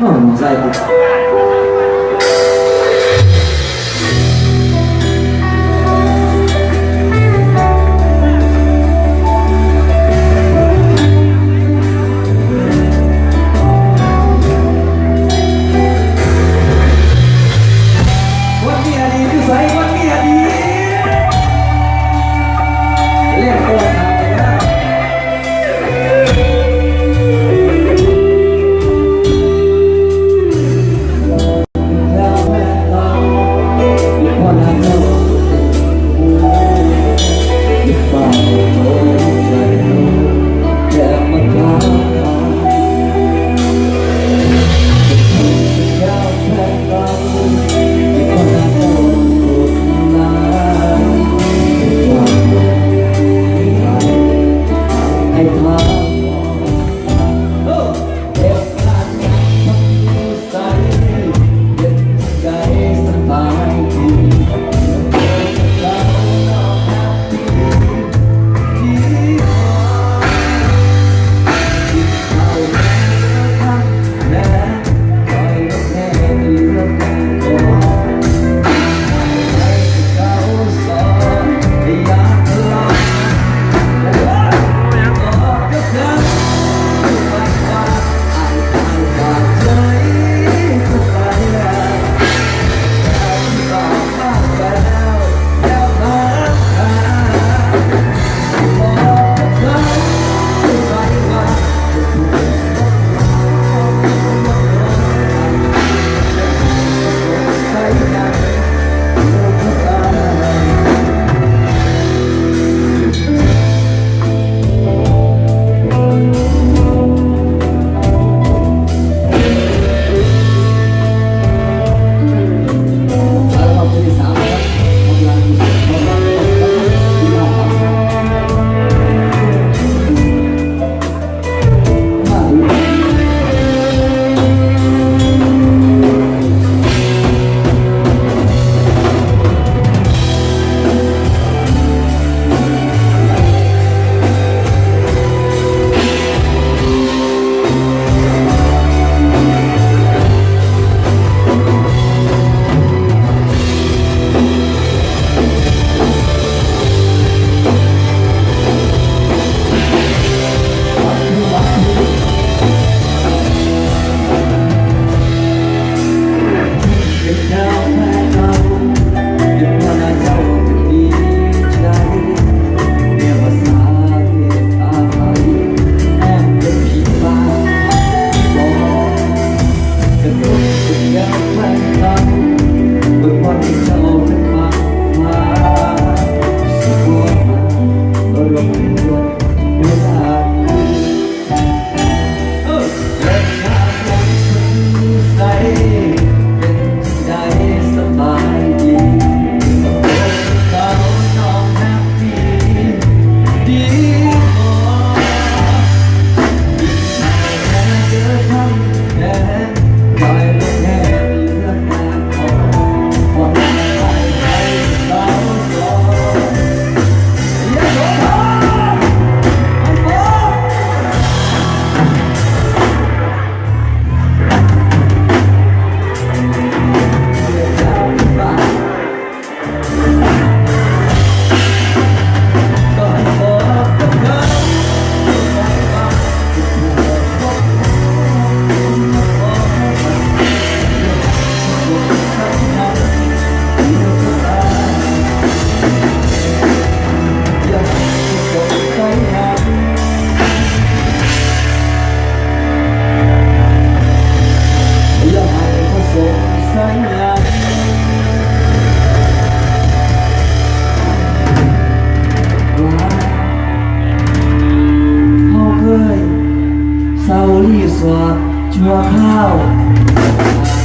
อ๋อหนูใส่าชั่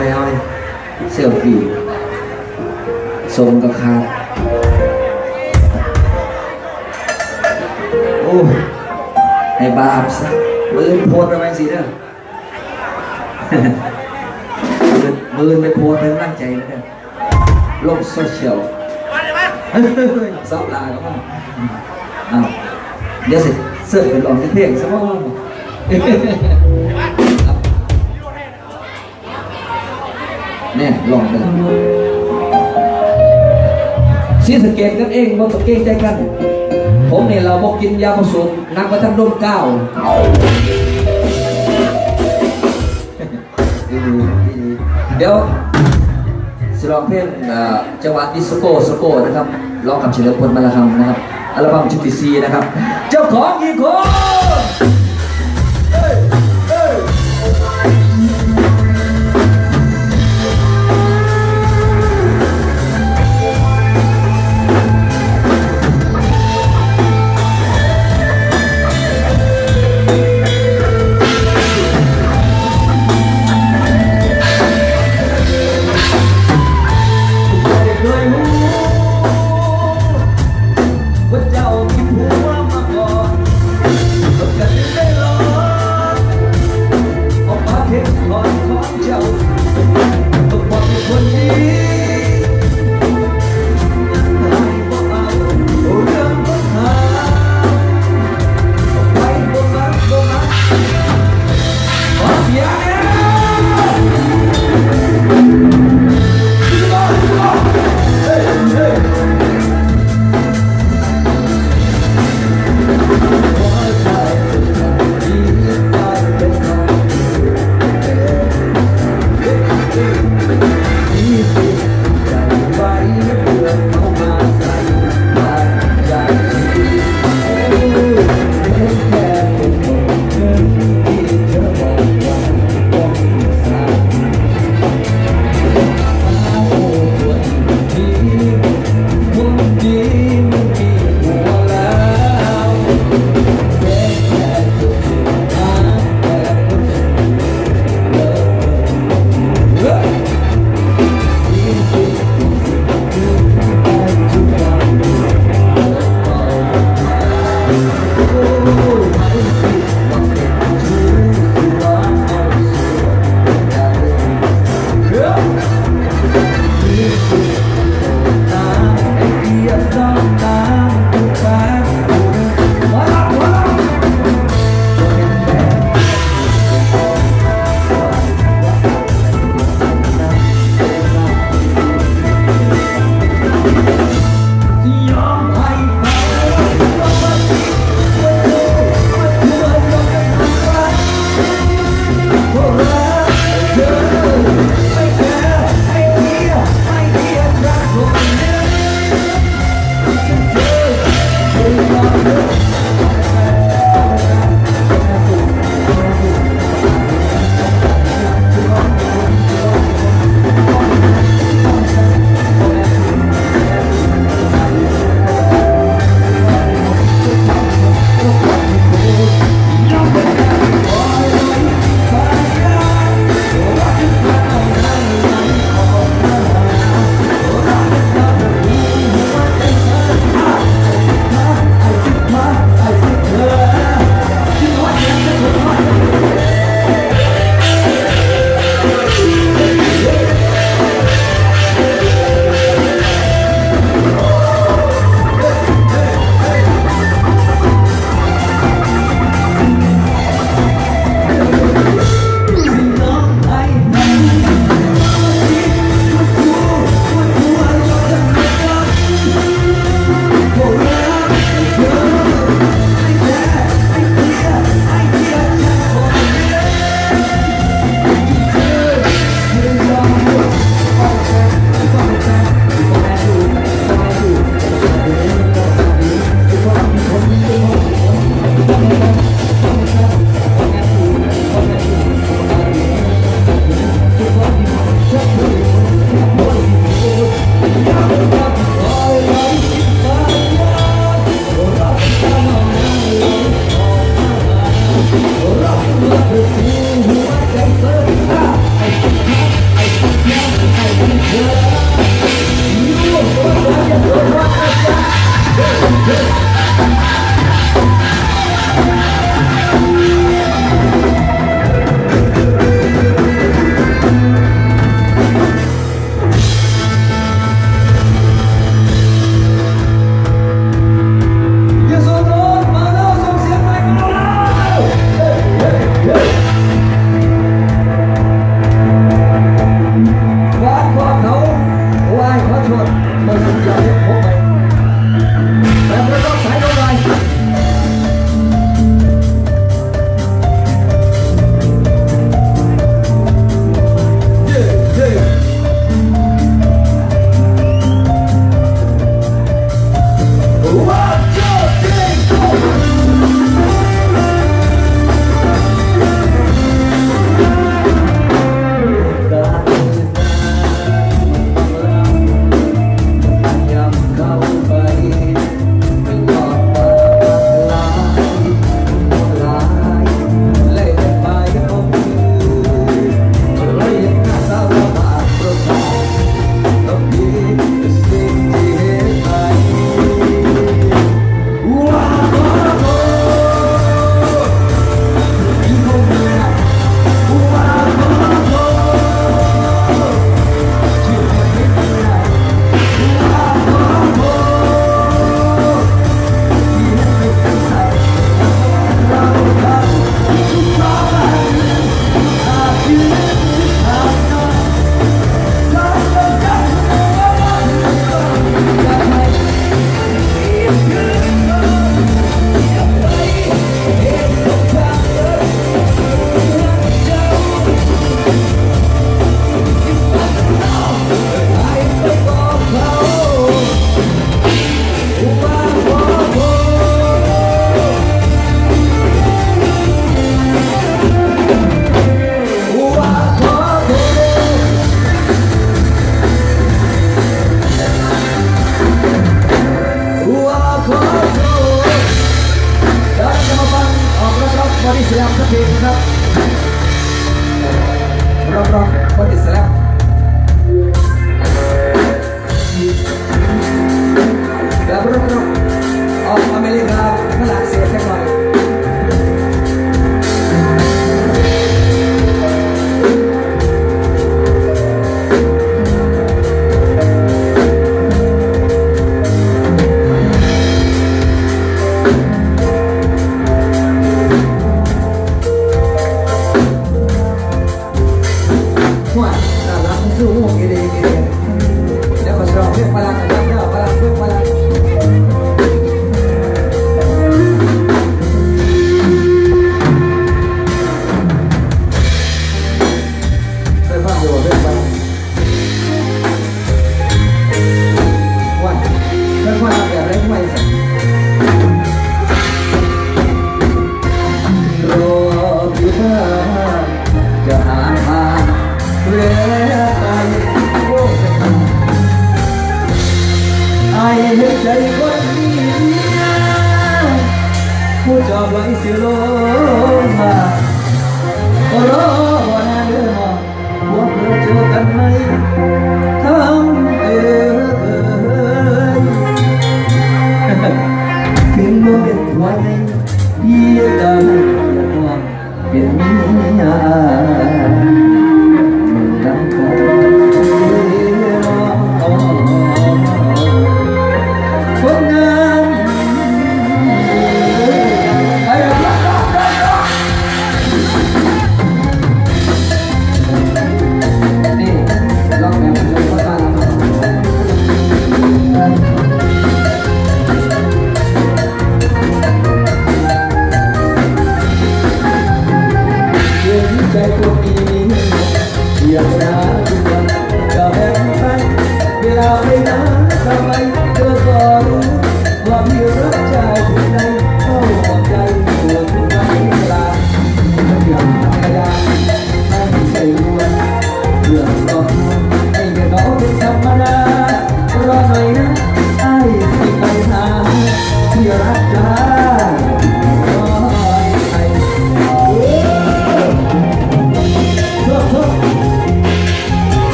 เอาไปเอาไปเอาไปเซลฟี่ส่งกับคาโอ้ให้บาปซะมือโพสต์ไปสิเด้อมือมือไปโพสต์เป็นร่างใจนะเด้อโลกโซเชียลซับลาก็มาอ้าวเดี๋ยวสิเสิร์ฟเป็นลองเพลงซะว่า เนี่ยลองเลยซีสเกตกันเองบ่ต้องเกรงใจกัน ผมเนี่ยเราบอกกินยาผสมนักประทับร่มเก้าเดี๋ยวสลองเพลงจังหวะดิสโก้สโก้นะครับร้องกับเฉลิมพลมาละคำนะครับอัลบั้มชุดที่สี่นะครับ เจ้าของกี่คน